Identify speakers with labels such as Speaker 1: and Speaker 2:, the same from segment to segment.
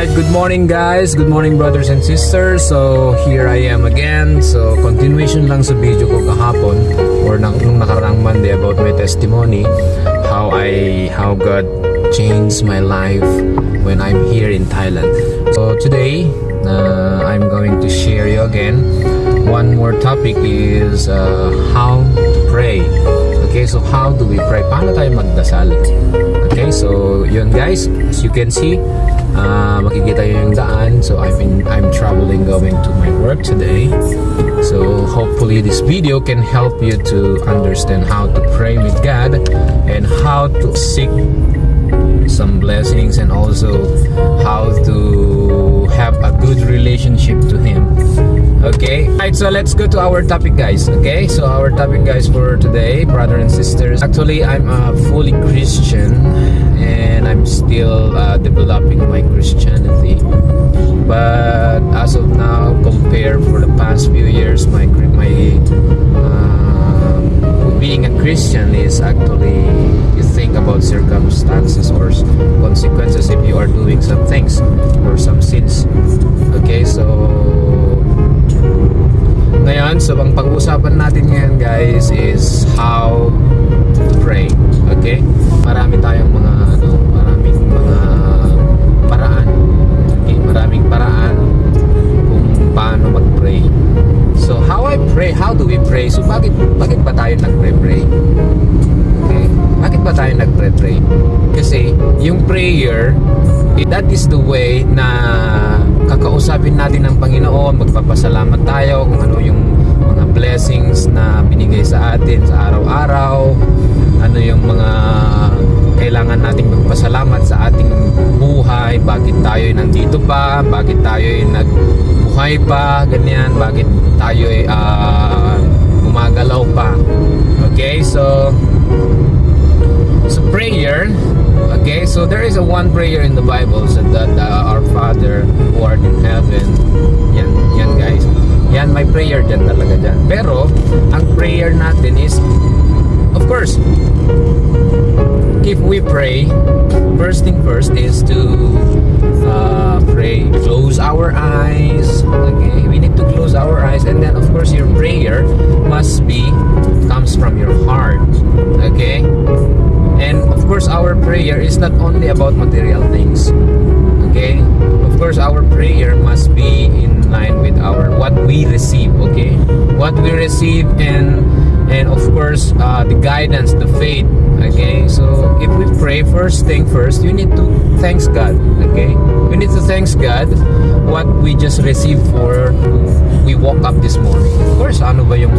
Speaker 1: Alright, good morning guys. Good morning brothers and sisters. So, here I am again. So, continuation lang sa video ko kahapon or nang, nung nakaraang Monday about my testimony how I how God changed my life when I'm here in Thailand. So, today uh, I'm going to share you again one more topic is uh, how to pray. Okay, so how do we pray? Paano tayo magdasal? Okay, so yun guys, as you can see, uh, makikita yung daan. So in, I'm traveling going to my work today. So hopefully this video can help you to understand how to pray with God and how to seek some blessings and also how to have a good relationship to Him. Okay, right. So let's go to our topic, guys. Okay, so our topic, guys, for today, brother and sisters. Actually, I'm a fully Christian, and I'm still uh, developing my Christianity. But as of now, compared for the past few years, my my um, being a Christian is actually you think about circumstances or consequences if you are doing some things or some sins. Okay, so ngayon, so ang pag-uusapan natin ngayon guys is how to pray. Okay? Marami tayong mga ano, maraming mga paraan. Okay? Maraming paraan kung paano mag-pray. So how I pray, how do we pray? So bakit bakit ba tayo nagpre-pray? Okay? Bakit ba tayo nagpre-pray? Kasi yung prayer, eh, that is the way na kakausapin natin ng Panginoon, magpapasalamat tayo kung ano yung blessings na binigay sa atin sa araw-araw, ano yung mga kailangan nating magpasalamat sa ating buhay, bakit tayo nandito pa, bakit tayo nagbuhay pa, ganyan, bakit tayo uh, gumagalaw pa. Okay, so so prayer Okay, so there is a one prayer in the Bible said that uh, our Father who art in heaven. Yan, yan guys. Yan, may prayer dyan talaga dyan. Pero, ang prayer natin is, of course, if we pray, first thing first is to uh, pray, close our eyes. Okay, we need to close our eyes, and then of course your prayer must be comes from your heart. Okay, and of course our prayer is not only about material things. Okay, course our prayer must be in line with our what we receive. Okay, what we receive and and of course uh, the guidance, the faith. Okay, so if we pray, first thing first, you need to thanks God. Okay, we need to thanks God what we just received for we woke up this morning. Of course, ano ba yung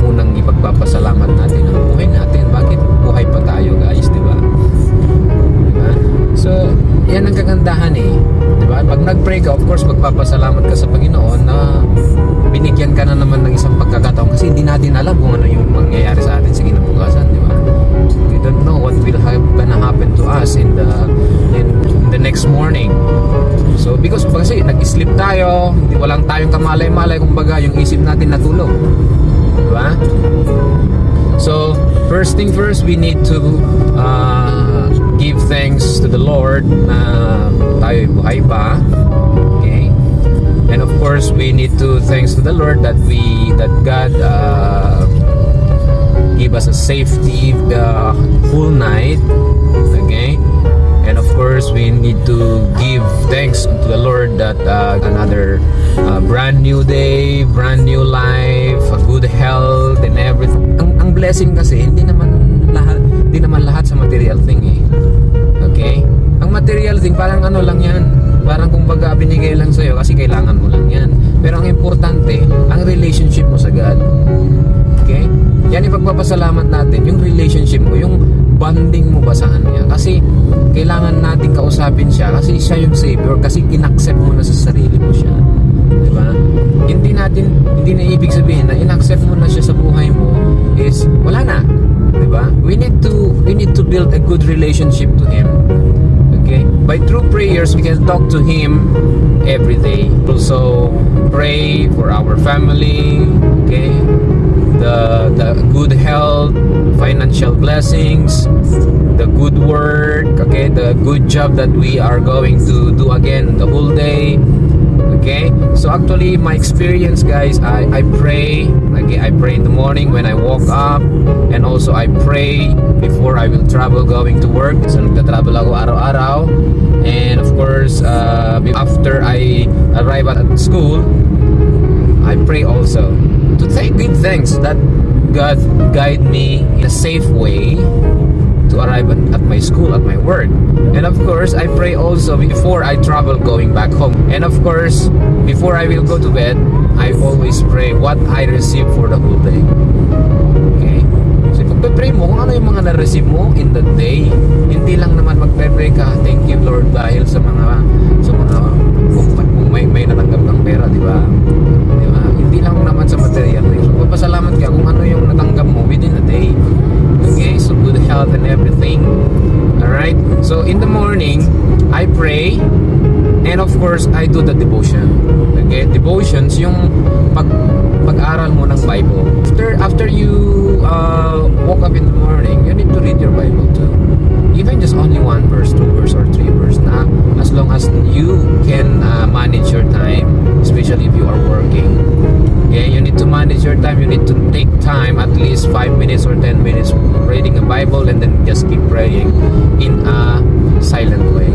Speaker 1: unang ipagpapasalamat natin ang buhay natin? Bakit buhay pa tayo, guys, di ba? Diba? So, yan ang kagandahan eh. Di ba? Pag nag-pray ka, of course, magpapasalamat ka sa Panginoon na binigyan ka na naman ng isang pagkakataon kasi hindi natin alam kung ano yung mangyayari sa atin sa kinabukasan, di ba? We don't know what will have, happen to us in the in, in the next morning. So, because kasi nag-sleep tayo, hindi walang tayong kamalay-malay, kumbaga yung isip natin natulog. Di ba? So, first thing first, we need to uh, give thanks to the Lord na tayo buhay pa. Okay? And of course, we need to thanks to the Lord that we that God uh, give us a safety uh, whole night. Okay? And of course, we need to thanks to the Lord that uh, another uh, brand new day, brand new life, a good health, and everything. Ang, ang blessing kasi, hindi naman lahat, hindi naman lahat sa material thing eh. Okay? Ang material thing, parang ano lang yan. Parang kumbaga binigay lang sa'yo kasi kailangan mo lang yan. Pero ang importante, ang relationship Pagpapasalamat natin, yung relationship mo, yung bonding mo ba sa Kanya. Kasi kailangan natin kausapin siya kasi siya yung Savior, kasi inaccept mo na sa sarili mo siya. Di ba? Hindi natin, hindi na ibig sabihin na inaccept mo na siya sa buhay mo is wala na. Di ba? We need to, we need to build a good relationship to Him. Okay? By true prayers, we can talk to Him every day. Also, pray for our family. Okay? The, the good health, financial blessings, the good work, okay? the good job that we are going to do again the whole day okay? So actually my experience guys i i pray okay i pray in the morning when i woke up and also i pray before i will travel going to work. So nagta-travel ako araw-araw. And of course uh, after i arrive at school i pray also to thank good things that god guide me in a safe way to arrive at, my school, at my work. And of course, I pray also before I travel going back home. And of course, before I will go to bed, I always pray what I receive for the whole day. Okay? So pagpe-pray mo kung ano yung mga na-receive mo in the day. Hindi lang naman magpe-pray ka, thank you Lord dahil sa mga sa mga kung may, may natanggap kang pera, di ba? Naman sa material. So, papasalamat ka kung ano yung natanggap mo within a day. Okay, so good health and everything. Alright, so in the morning, I pray and of course, I do the devotion. Okay, devotions, yung pag pag-aral mo ng Bible. After after you uh, woke up in the morning, you need to read your time. You need to take time, at least 5 minutes or 10 minutes reading a Bible and then just keep praying in a silent way.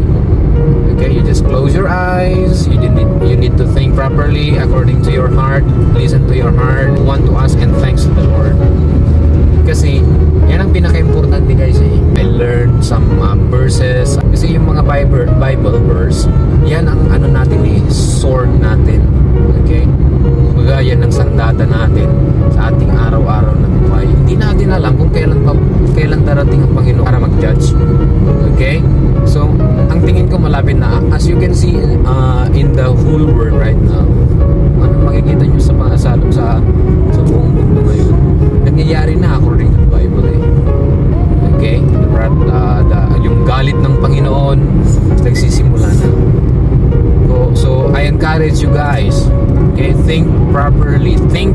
Speaker 1: Okay, you just close your eyes. You need you need to think properly according to your heart. Listen to your heart. Want to ask and thanks to the Lord. Kasi yan ang pinaka-importante guys eh. I learned some uh, verses. Kasi yung mga Bible, Bible verse, yan ang ano natin eh, sword natin. Okay? Kumbaga yan ang sandata natin sa ating araw-araw na buhay. Hindi natin alam kung kailan pa, kailan darating ang Panginoon para mag-judge. Okay? So, ang tingin ko malapit na. As you can see uh, in the whole world right now, ano makikita nyo sa mga salong sa, sa buong mundo ngayon, nangyayari na according to the Bible eh. Okay? The, uh, the, yung galit ng Panginoon, nagsisimula na. So, so, encourage you guys, okay, think properly, think,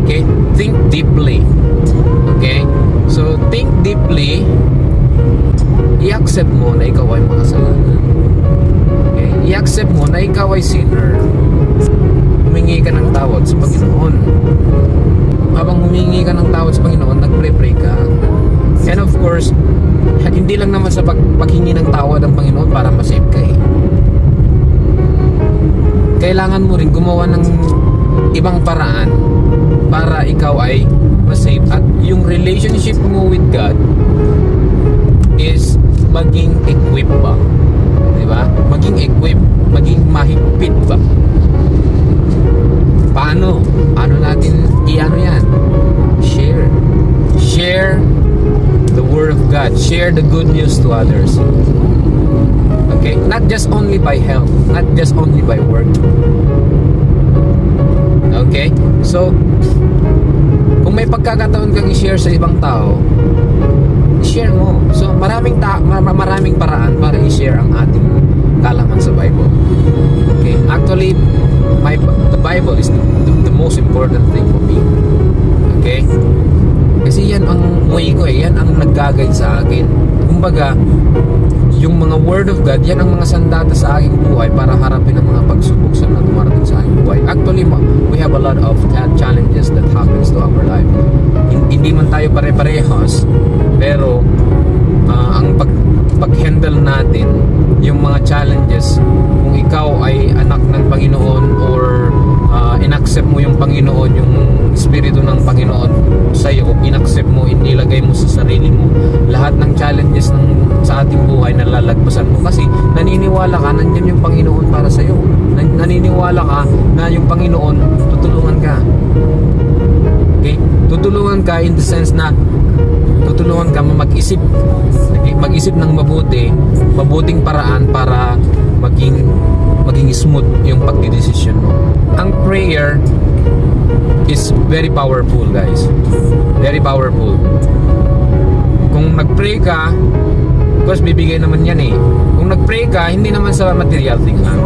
Speaker 1: okay, think deeply. Okay? So, think deeply, i-accept mo na ikaw ay makasalanan. Okay? I-accept mo na ikaw ay sinner. Humingi ka ng tawad sa Panginoon. Habang humingi ka ng tawad sa Panginoon, nagpre-pray ka. And of course, hindi lang naman sa pag paghingi ng tawad ng Panginoon para masave ka eh. Kailangan mo rin gumawa ng ibang paraan para ikaw ay masave. At yung relationship mo with God is maging equip ba? Di ba? Maging equip, maging mahigpit ba? Paano? Paano natin i-ano yan? Share. Share the word of God. Share the good news to others. Okay? Not just only by health, not just only by work. Okay? So, kung may pagkakataon kang i-share sa ibang tao, i-share mo. So, maraming ta mar- maraming paraan para i-share ang ating kalaman sa Bible. Okay? Actually, my the Bible is the, the, the most important thing for me. Okay? Kasi yan ang way ko eh. Yan ang nag-guide sa akin. Kumbaga, yung mga word of God, yan ang mga sandata sa aking buhay para harapin ang mga pagsubok sa na dumarating sa aking buhay. Actually, we have a lot of cha- challenges that happens to our life. Hin- Hindi man tayo pare-parehas, pero ah, ang pag pag-handle natin yung mga challenges kung ikaw ay anak ng Panginoon or ah, inaccept mo yung Panginoon yung Espiritu ng lahat ng challenges ng sa ating buhay nalalagpasan mo. Kasi naniniwala ka nandiyan yung Panginoon para sa iyo Nan- naniniwala ka na yung Panginoon tutulungan ka. Okay? Tutulungan ka in the sense na tutulungan ka mag-isip mag-isip ng mabuti mabuting paraan para maging maging smooth yung pagdidesisyon mo. Ang prayer is very powerful guys. Very powerful kung nag-pray ka of course bibigay naman yan eh kung nag-pray ka hindi naman sa material thing lang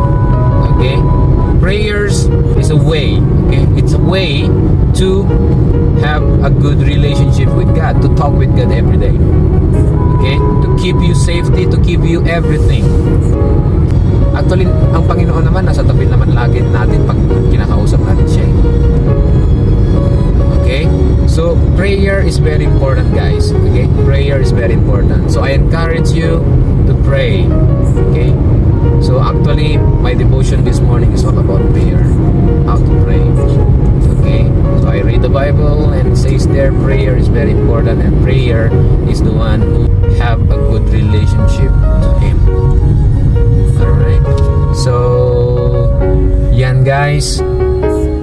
Speaker 1: okay prayers is a way okay it's a way to have a good relationship with God to talk with God every day okay to keep you safety, to give you everything. Actually, ang Panginoon naman nasa tabi naman lagi natin pag kinakausap natin siya. eh. So, prayer is very important, guys. Okay? Prayer is very important. So, I encourage you to pray. Okay? So, actually, my devotion this morning is all about prayer. How to pray. Okay? So, I read the Bible and it says there prayer is very important and prayer is the one who have a good relationship to Him. Alright? So, yan guys.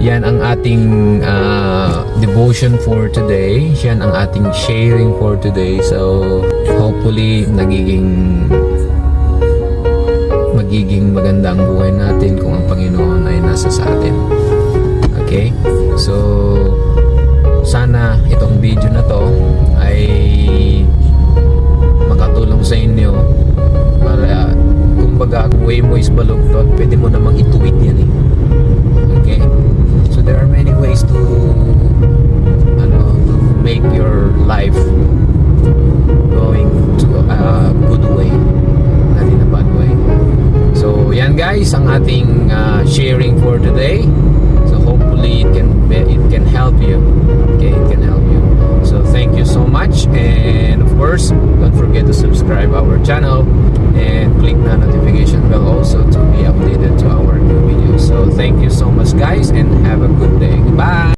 Speaker 1: Yan ang ating ah, devotion for today. Yan ang ating sharing for today. So, hopefully, nagiging magiging maganda ang buhay natin kung ang Panginoon ay nasa sa atin. Okay? So, sana itong video na to ay guys ang ating uh, sharing for today. So hopefully it can it can help you. Okay, it can help you. So thank you so much and of course don't forget to subscribe our channel and click the notification bell also to be updated to our new videos. So thank you so much guys and have a good day. Goodbye.